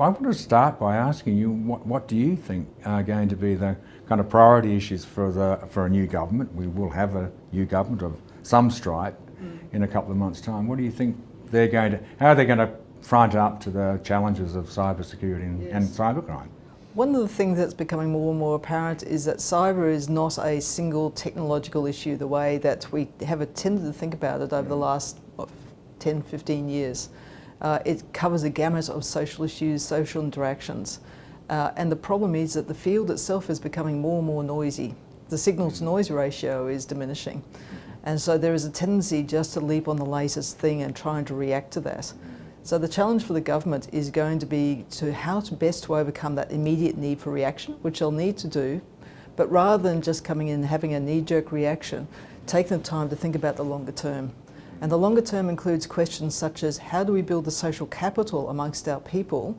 I want to start by asking you what, what do you think are going to be the kind of priority issues for, the, for a new government? We will have a new government of some stripe mm. in a couple of months' time. What do you think they're going to, how are they going to front up to the challenges of cybersecurity and, yes. and cybercrime? One of the things that's becoming more and more apparent is that cyber is not a single technological issue the way that we have a tended to think about it over the last what, 10, 15 years. Uh, it covers a gamut of social issues, social interactions. Uh, and the problem is that the field itself is becoming more and more noisy. The signal to noise ratio is diminishing. And so there is a tendency just to leap on the latest thing and trying to react to that. So the challenge for the government is going to be to how to best to overcome that immediate need for reaction, which they'll need to do, but rather than just coming in and having a knee-jerk reaction, take the time to think about the longer term. And the longer term includes questions such as how do we build the social capital amongst our people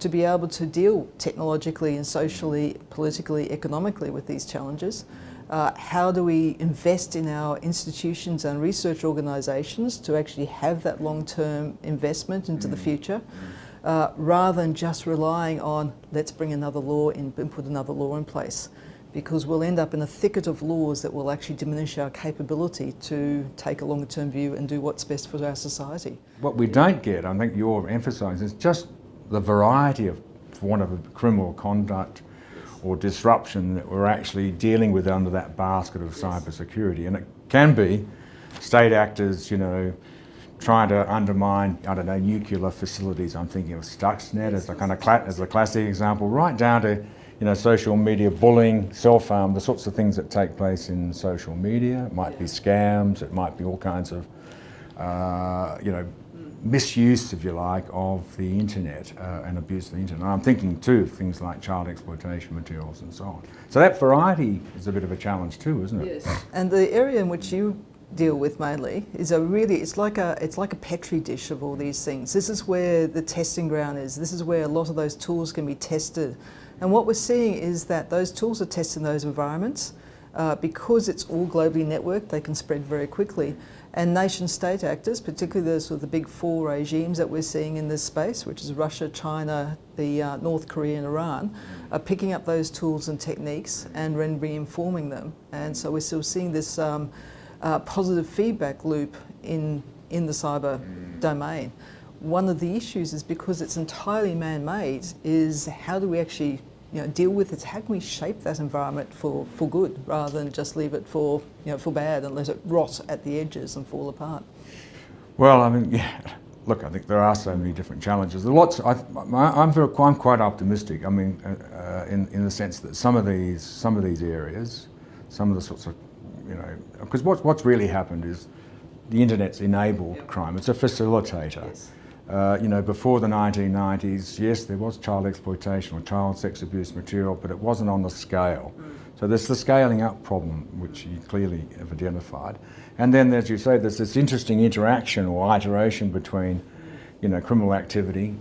to be able to deal technologically and socially, politically, economically with these challenges? Uh, how do we invest in our institutions and research organisations to actually have that long-term investment into the future? Uh, rather than just relying on let's bring another law in and put another law in place because we'll end up in a thicket of laws that will actually diminish our capability to take a longer term view and do what's best for our society. What we don't get, I think you're emphasising, is just the variety of, for want of a criminal conduct or disruption that we're actually dealing with under that basket of cyber security. And it can be state actors, you know, trying to undermine, I don't know, nuclear facilities. I'm thinking of Stuxnet as a kind of as a classic example, right down to you know, social media bullying, self-harm, the sorts of things that take place in social media. It might be scams, it might be all kinds of, uh, you know, misuse, if you like, of the internet uh, and abuse of the internet. And I'm thinking too of things like child exploitation materials and so on. So that variety is a bit of a challenge too, isn't it? Yes. And the area in which you deal with mainly is a really it's like a it's like a petri dish of all these things. This is where the testing ground is. This is where a lot of those tools can be tested and what we're seeing is that those tools are tested in those environments. Uh, because it's all globally networked, they can spread very quickly. And nation state actors, particularly those sort of the big four regimes that we're seeing in this space, which is Russia, China, the uh, North Korea and Iran, are picking up those tools and techniques and then reinforming them. And so we're still seeing this um, uh, positive feedback loop in, in the cyber domain one of the issues is because it's entirely man-made is how do we actually you know, deal with it? How can we shape that environment for, for good rather than just leave it for, you know, for bad and let it rot at the edges and fall apart? Well, I mean, yeah, look, I think there are so many different challenges. There are lots, I, I'm, very, I'm quite optimistic. I mean, uh, uh, in, in the sense that some of these, some of these areas, some of the sorts of, you know, because what's, what's really happened is the internet's enabled yep. crime. It's a facilitator. Yes. Uh, you know, before the 1990s, yes, there was child exploitation or child sex abuse material, but it wasn't on the scale. Mm. So there's the scaling up problem, which you clearly have identified. And then, as you say, there's this interesting interaction or iteration between, you know, criminal activity,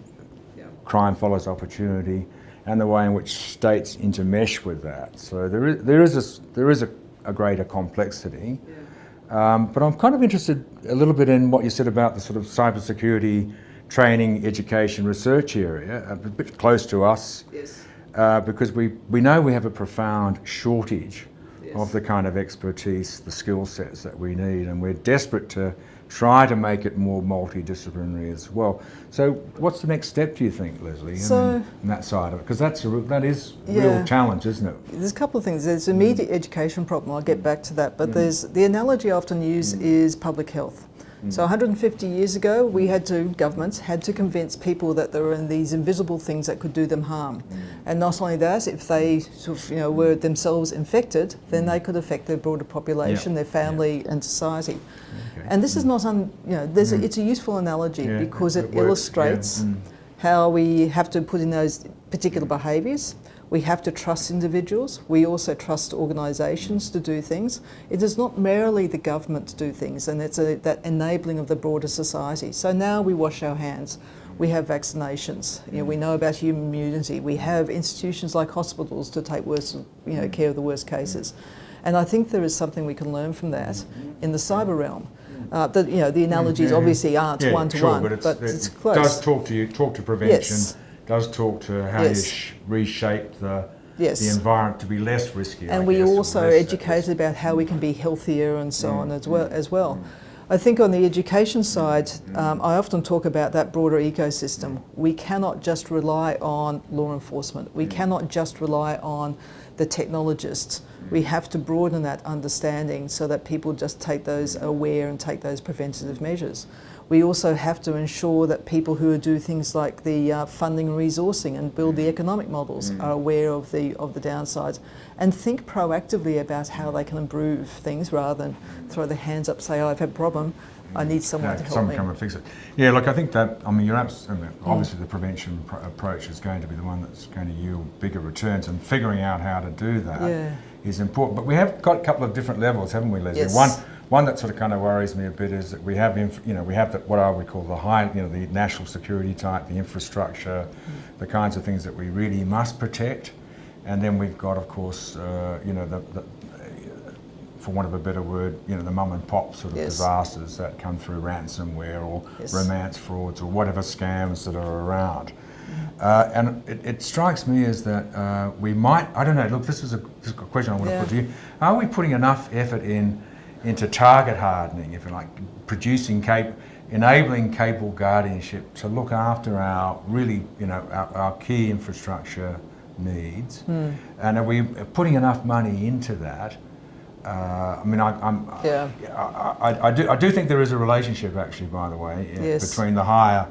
yeah. crime follows opportunity, and the way in which states intermesh with that. So there is, there is, a, there is a, a greater complexity. Yeah. Um, but I'm kind of interested a little bit in what you said about the sort of cybersecurity training, education, research area, a bit close to us, yes. uh, because we, we know we have a profound shortage yes. of the kind of expertise, the skill sets that we need, and we're desperate to try to make it more multidisciplinary as well. So what's the next step, do you think, Leslie, so, in, that side of it? Because that's a, that is a yeah, real challenge, isn't it? There's a couple of things. There's immediate mm. education problem, I'll get back to that, but mm. there's the analogy I often use mm. is public health. So 150 years ago, we had to, governments had to convince people that there were these invisible things that could do them harm. Mm. And not only that, if they sort of, you know, were themselves infected, then they could affect their broader population, their family and society. Okay. And this is not, un, you know, there's mm. a, it's a useful analogy because it, it illustrates mm. how we have to put in those particular behaviours we have to trust individuals. We also trust organisations to do things. It is not merely the government to do things, and it's a, that enabling of the broader society. So now we wash our hands. We have vaccinations. You know, we know about human immunity. We have institutions like hospitals to take worst, you know, care of the worst cases. And I think there is something we can learn from that in the cyber realm. Uh, the, you know, the analogies yeah, obviously aren't one to one, but, it's, but it's close. It does talk to you, talk to prevention. Yes does talk to how you Yes. sh- reshape the, Yes. the environment to be less risky. I and we guess, also educated about how we can be healthier and so Mm, on as well. mm, As well. mm. I think on the education side, Mm. um, I often talk about that broader ecosystem. We cannot just rely on law enforcement. We Mm. cannot just rely on the technologists. Mm. We have to broaden that understanding so that people just take those aware and take those preventative measures. We also have to ensure that people who do things like the uh, funding and resourcing and build the economic models Mm. are aware of the of the downsides and think proactively about how they can improve things rather than throw their hands up, say, oh, "I've had a problem, I need someone No, to help someone me." come and fix it. Yeah, look, I think that, I mean, you're absolutely, obviously the prevention pro- approach is going to be the one that's going to yield bigger returns and figuring out how to do that is Yeah. important. But we have got a couple of different levels, haven't we, Leslie? Yes. One, one that sort of kind of worries me a bit is that we have, inf- you know, we have the, what I would call the high, you know, the national security type, the infrastructure, Mm. the kinds of things that we really must protect. And then we've got, of course, uh, you know, the, the, for want of a better word, you know, the mum and pop sort of Yes. disasters that come through ransomware or Yes. romance frauds or whatever scams that are around. Mm-hmm. Uh, and it, it strikes me as that uh, we might, I don't know, look, this is a, this is a question I want Yeah. to put to you. Are we putting enough effort in into target hardening, if you like, producing cap, enabling capable guardianship to look after our really, you know, our, our key infrastructure needs? Hmm. And are we putting enough money into that? Uh, I mean, I, I'm, Yeah. I, I, I, do, I do think there is a relationship, actually, by the way, Yes. between the higher,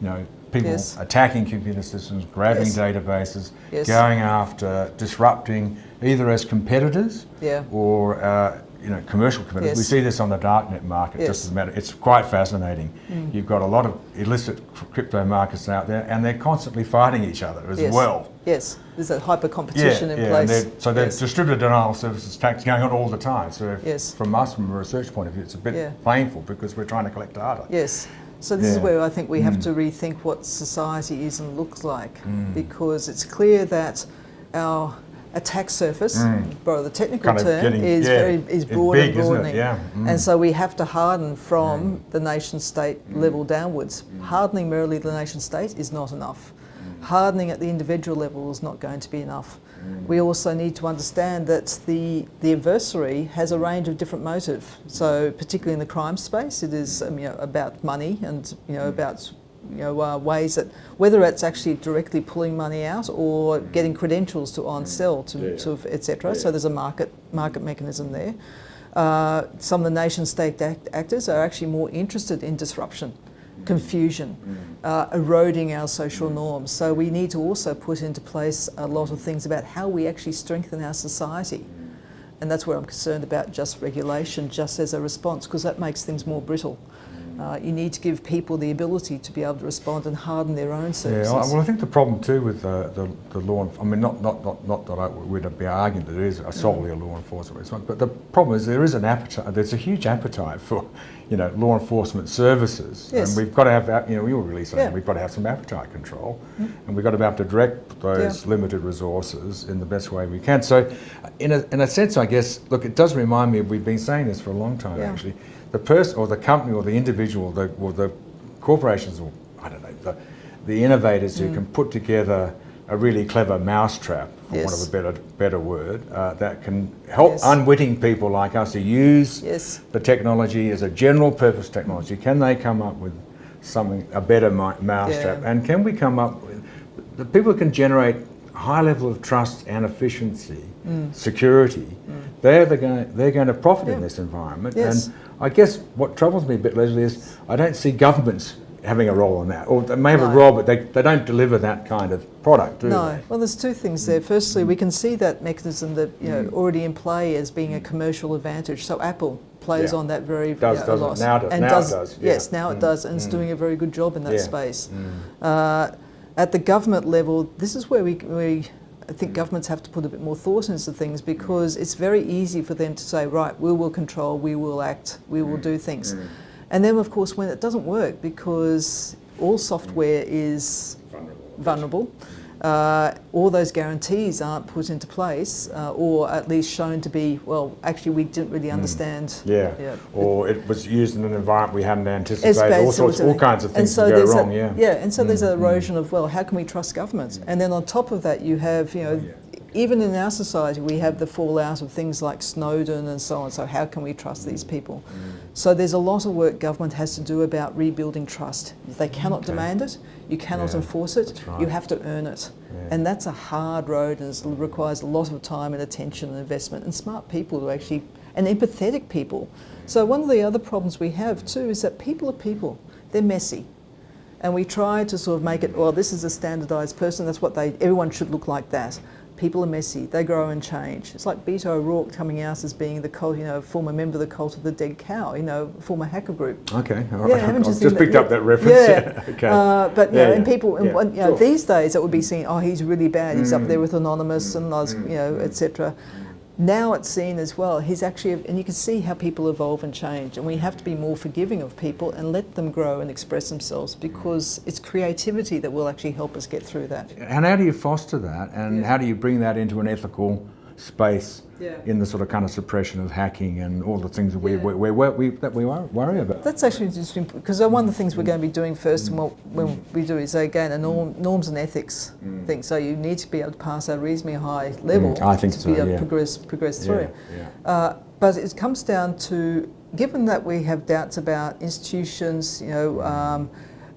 you know, people Yes. attacking computer systems, grabbing Yes. databases, going after disrupting either as competitors Yeah. or uh, you know commercial competitors. We see this on the darknet market Yes. just as a matter. It's quite fascinating. Mm. You've got a lot of illicit crypto markets out there, and they're constantly fighting each other as Yes. well. Yes, there's a hyper competition in and place. they're- so there's distributed denial of services attacks going on all the time. So if, Yes. from us, from a research point of view, it's a bit Yeah. painful because we're trying to collect data. Yes. So this is where I think we have Mm. to rethink what society is and looks like, Mm. because it's clear that our attack surface, Mm. borrow the technical Kind term, getting- is yeah, very is broad big, and broadening. Yeah. Mm. And so we have to harden from mm. the nation state mm. level downwards. Mm. Hardening merely the nation state is not enough. Hardening at the individual level is not going to be enough. We also need to understand that the, the adversary has a range of different motive. So particularly in the crime space, it is um, you know, about money and you know, about you know, uh, ways that whether it's actually directly pulling money out or mm. getting credentials to on mm. sell to, Yeah. to etc. So there's a market market mechanism there. Uh, some of the nation state act- actors are actually more interested in disruption, mm. confusion, uh, eroding our social norms. So we need to also put into place a lot of things about how we actually strengthen our society. And that's where I'm concerned about just regulation, just as a response, because that makes things more brittle. Uh, you need to give people the ability to be able to respond and harden their own Yeah, services. I- well, I think the problem too with uh, the, the law, I mean, not, not, not, not that I would be arguing that it is a solely a law enforcement response, but the problem is there is an appetite, there's a huge appetite for, you know, law enforcement services. Yes. And we've got to have, you know, we were really saying Yeah. we've got to have some appetite control and we've got to be able to direct those Yeah. limited resources in the best way we can. So in a, in a sense, I guess, look, it does remind me, of we've been saying this for a long time Yeah. actually, the person or the company or the individual the, or the corporations or I don't know the, the innovators Mm. who can put together a really clever mousetrap, for want of a better better word, uh, that can help Yes. unwitting people like us to use Yes. the technology as a general purpose technology. Can they come up with something a better mousetrap? Yeah. And can we come up with the people who can generate high level of trust and efficiency, security? They're the going they're going to profit in Mm. This environment. Yes. And I guess what troubles me a bit, Leslie, is I don't see governments having a role in that. Or they may have a role, but they, they don't deliver that kind of product, do No. they? Well, there's two things there. Firstly, we can see that mechanism that you know already in play as being a commercial advantage. So Apple plays Yeah. on that very Does, you know, it? Now it- and now it does, does, yeah. Yes, now it Mm, does, and it's mm. doing a very good job in that Yeah. space. Mm. Uh, at the government level, this is where we, we I think governments have to put a bit more thought into things because it's very easy for them to say, right, we will control, we will act, we will do things. Mm. And then, of course, when it doesn't work, because all software is Vulnerable. vulnerable, uh, all those guarantees aren't put into place uh, or at least shown to be, well, actually we didn't really understand. Mm. Yeah. Yeah. Or it was used in an environment we hadn't anticipated. All sorts, all kinds of things so go wrong. a, yeah. yeah, and so there's Mm, an erosion of well, how can we trust government? And then on top of that, you have you know, Yeah. Even in our society, we have the fallout of things like Snowden and so on. So how can we trust these mm. people? Mm. So there's a lot of work government has to do about rebuilding trust. They cannot Okay. demand it, you cannot Yeah, enforce it, right. you have to earn it. Yeah. And that's a hard road and it requires a lot of time and attention and investment and smart people to actually, and empathetic people. So one of the other problems we have too is that people are people. They're messy. And we try to sort of make it, well, this is a standardised person, that's what they, everyone should look like that. People are messy, they grow and change. It's like Beto O'Rourke coming out as being the cult, you know, former member of the cult of the dead cow, you know, former hacker group. Okay, all Yeah, right. I've you just seen that? picked up Yeah. that reference. Yeah. okay. Uh, but Yeah, know, and people, and, Yeah, you know, sure. these days it would be seen, oh, he's really bad. He's up there Mm. with Anonymous and those, you know, etc. Now it's seen as well. He's actually, and you can see how people evolve and change, and we have to be more forgiving of people and let them grow and express themselves because it's creativity that will actually help us get through that. And how do you foster that? And Yeah. how do you bring that into an ethical space Yeah. in the sort of kind of suppression of hacking and all the things that we, Yeah. we, we, we, that we worry about? That's actually interesting because one of the things we're going to be doing first, and what when we do is again a norm, norms and ethics thing. So you need to be able to pass a reasonably high level Mm, I think to so, be able yeah. to progress progress through. Yeah, yeah. Uh, but it comes down to, given that we have doubts about institutions, you know, um,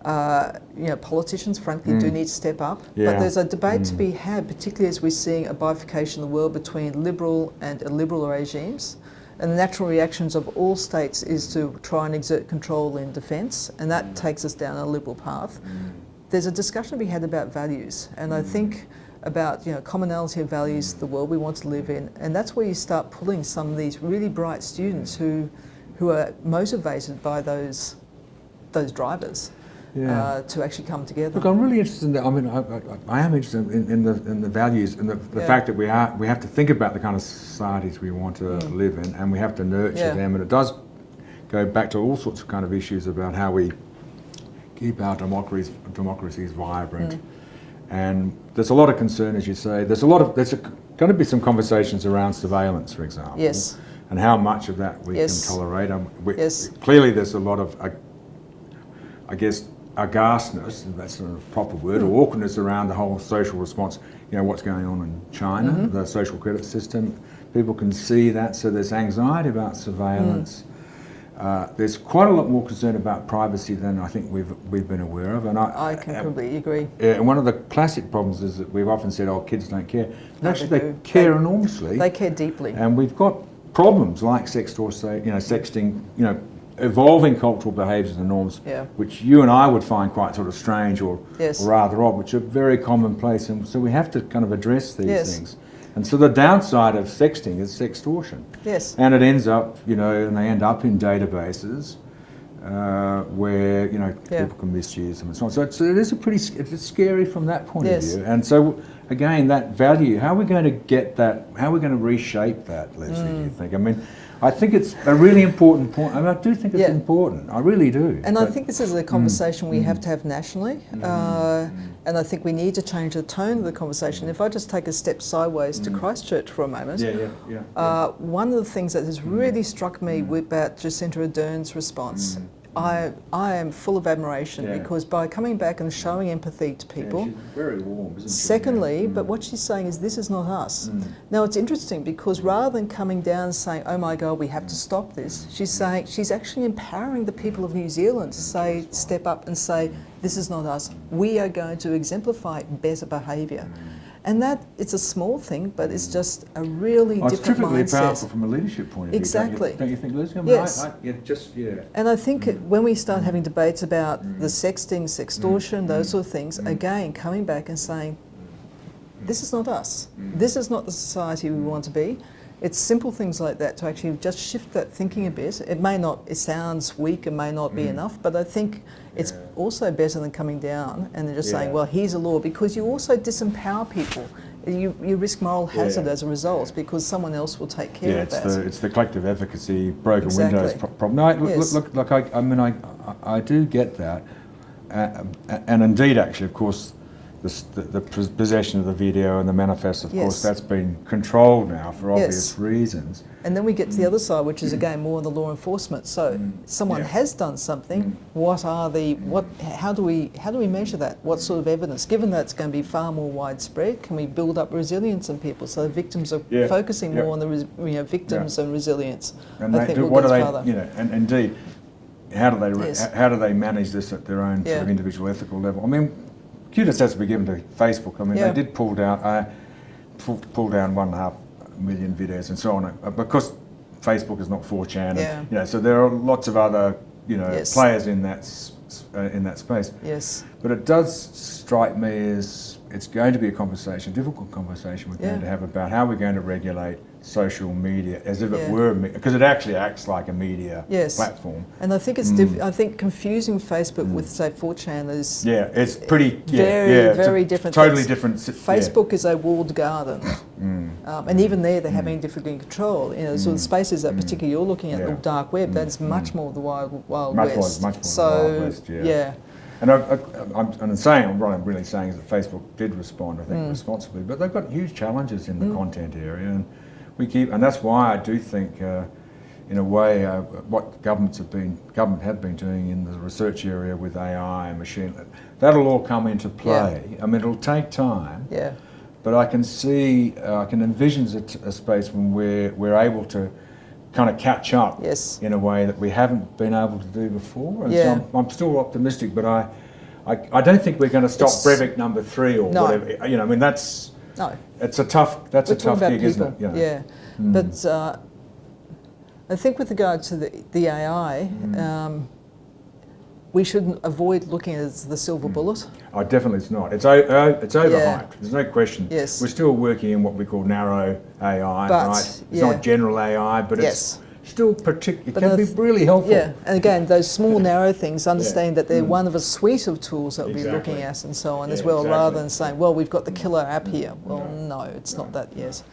uh, you know, politicians, frankly, do Mm. need to step up. Yeah. But there's a debate to Mm. be had, particularly as we're seeing a bifurcation of the world between liberal and illiberal regimes. And the natural reactions of all states is to try and exert control in defence, and that takes us down a liberal path. There's a discussion to be had about values, and I think about you know commonality of values, the world we want to live in, and that's where you start pulling some of these really bright students who, who are motivated by those, those drivers, Yeah. uh, to actually come together. Look, I'm really interested in that. I mean, I, I, I am interested in, in, the, in the values and the, the Yeah. fact that we, are, we have to think about the kind of societies we want to Mm. live in and we have to nurture them. And it does go back to all sorts of kind of issues about how we keep our democracies, democracies vibrant. Mm. And there's a lot of concern, as you say. There's a lot of, there's going to be some conversations around surveillance, for example. Yes. And how much of that we Yes. can tolerate. Um, we, Yes. Clearly, there's a lot of, uh, I guess, aghastness, that's not a proper word, Hmm. or awkwardness around the whole social response. You know, what's going on in China, Mm-hmm. the social credit system. People can see that, so there's anxiety about surveillance. Hmm. Uh, there's quite a lot more concern about privacy than I think we've we've been aware of, and I, I can completely agree. yeah, and one of the classic problems is that we've often said, "Oh, kids don't care." No, actually, they they, care They- enormously. They care deeply. And we've got problems like say, you know, sexting, you know, evolving cultural behaviours and norms, Yeah. which you and I would find quite sort of strange or, Yes. or rather odd, which are very commonplace. And so we have to kind of address these Yes. things. And so the downside of sexting is sextortion. Yes. And it ends up, you know, and they end up in databases uh, where, you know, Yeah. people can misuse them and so on. So it's, it is a pretty, it's scary from that point Yes. of view. And so, again, that value, how are we going to get that, how are we going to reshape that, Leslie, do Mm. you think? I mean, I think it's a really important point. I, mean, I do think it's Yeah. important. I really do. And I think this is a conversation we mm. have to have nationally, mm. uh, and I think we need to change the tone of the conversation. If I just take a step sideways to mm. Christchurch for a moment, Yeah, yeah, yeah. uh, one of the things that has really struck me with about Jacinda Ardern's response, I, I am full of admiration Yeah. because by coming back and showing empathy to Yeah, people, she's very warm, isn't she? Secondly, Yeah. but mm. what she's saying is this is not us. Mm. Now it's interesting because rather than coming down and saying, oh my God, we have to mm. stop this, she's saying she's actually empowering the people of New Zealand to say, step up and say, this is not us. We are going to exemplify better behaviour. Mm. And that it's a small thing, but it's just a really Oh, it's different terrifically mindset. powerful from a leadership point of view. Exactly. Don't you, don't you think, mean, Yes. I, I, yeah, just, yeah. And I think it- when we start mm. having debates about Mm. the sexting, sextortion, mm. those mm. sort of things, again, coming back and saying, this is not us. This is not the society we want to be. It's simple things like that to actually just shift that thinking a bit. It may not, it sounds weak and may not be enough, but I think it's Yeah. also better than coming down and then just saying, well, here's a law, because you also disempower people. You, you risk moral hazard Yeah. as a result because someone else will take care Yeah, of it's that. the, it's the collective efficacy, broken Exactly. windows problem. No, I- look, Yes. look, look, look I, I mean, I, I, I do get that. Uh, and indeed, actually, of course, the, the, the possession of the video and the manifest, of Yes. course, that's been controlled now for obvious Yes. reasons. And then we get to the other side, which is again more the law enforcement. So someone Mm. Yeah. has done something. Mm. What are the what? How do we how do we measure that? What sort of evidence? Given that it's going to be far more widespread, can we build up resilience in people so victims are Yeah. focusing Yeah. more on the res, you know victims and resilience? And I they think do, we'll what do they, further. you know, and indeed, how do they, Yes. how do they manage this at their own sort of individual ethical level? I mean, kudos has to be given to Facebook. I mean, Yeah. they did pull down, uh, pull, pull down one and a half million videos and so on, uh, because Facebook is not 4chan. And, Yeah. You know, so there are lots of other, you know, Yes. players in that, uh, in that space. Yes. But it does strike me as it's going to be a conversation, difficult conversation we're Yeah. going to have about how we're going to regulate social media as if Yeah. it were, because it actually acts like a media Yes. platform. And I think it's mm. diff- I think confusing Facebook mm. with say 4chan is Mm. Yeah, it's eh, pretty, yeah, Very, yeah, very different Totally things. different. Facebook is a walled garden, Mm. um, and even there they're mm. having difficulty in control. You know, so the spaces that particularly you're looking at, the dark web, that's much more the wild, wild Much more- west. much more the so, Wild West, yeah. And I, I'm saying, what I'm really saying is that Facebook did respond, I think, Mm. responsibly, but they've got huge challenges in the content area, and we keep, and that's why I do think, uh, in a way, uh, what governments have been, government have been doing in the research area with AI and machine, that'll all come into play. I mean, it'll take time, yeah, but I can see, uh, I can envision a, t- a space when we're, we're able to kind of catch up yes, in a way that we haven't been able to do before. And Yeah. so I'm, I'm still optimistic, but I, I, I don't think we're going to stop It's- Breivik number three or No. whatever. You know, I mean, that's, no, it's a tough, that's we're a tough gig, people. isn't it? Know? Yeah, Mm. but uh, I think with regard to the, the AI. Mm. Um, we shouldn't avoid looking at the silver Mm. bullet. Oh, definitely it's not. It's, o- uh, it's overhyped. There's no question. Yes. We're still working in what we call narrow AI, But, right? It's yeah. not general AI, but Yes. it's still particular. It But can be really helpful. Yeah, and again, those small, narrow things, understand that they're Mm. one of a suite of tools that we'll be looking at and so on as Yeah, well, rather than saying, well, we've got the killer app here. Well, No. no, it's not that, yes.